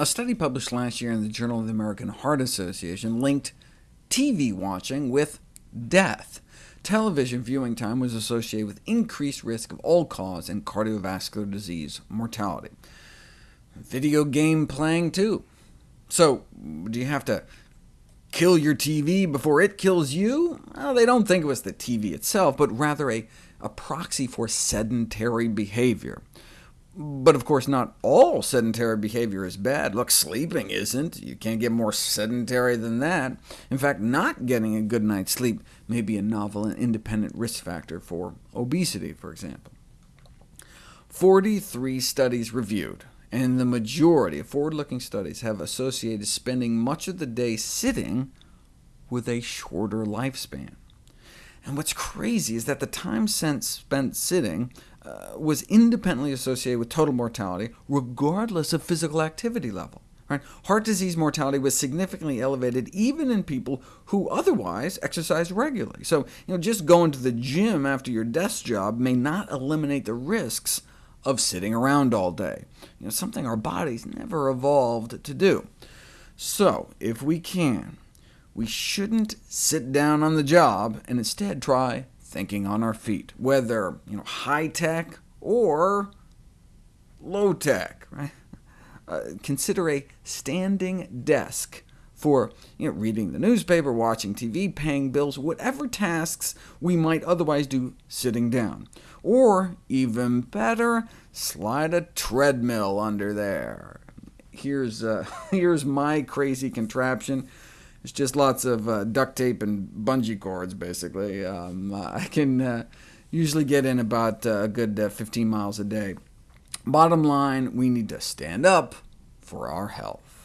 A study published last year in the Journal of the American Heart Association linked TV watching with death. Television viewing time was associated with increased risk of all-cause and cardiovascular disease mortality. Video game playing, too. So, do you have to kill your TV before it kills you? Well, they don't think it was the TV itself, but rather a, a proxy for sedentary behavior. But of course, not all sedentary behavior is bad. Look, sleeping isn't. You can't get more sedentary than that. In fact, not getting a good night's sleep may be a novel and independent risk factor for obesity, for example. 43 studies reviewed, and the majority of forward-looking studies have associated spending much of the day sitting with a shorter lifespan. And what's crazy is that the time spent sitting Uh, was independently associated with total mortality, regardless of physical activity level. Right? Heart disease mortality was significantly elevated even in people who otherwise exercised regularly. So you know, just going to the gym after your desk job may not eliminate the risks of sitting around all day, you know, something our bodies never evolved to do. So if we can, we shouldn't sit down on the job, and instead try thinking on our feet, whether you know, high-tech or low-tech. Right? Uh, consider a standing desk for you know, reading the newspaper, watching TV, paying bills, whatever tasks we might otherwise do sitting down. Or, even better, slide a treadmill under there. Here's, uh, here's my crazy contraption. It's just lots of uh, duct tape and bungee cords, basically. Um, I can uh, usually get in about uh, a good uh, 15 miles a day. Bottom line, we need to stand up for our health.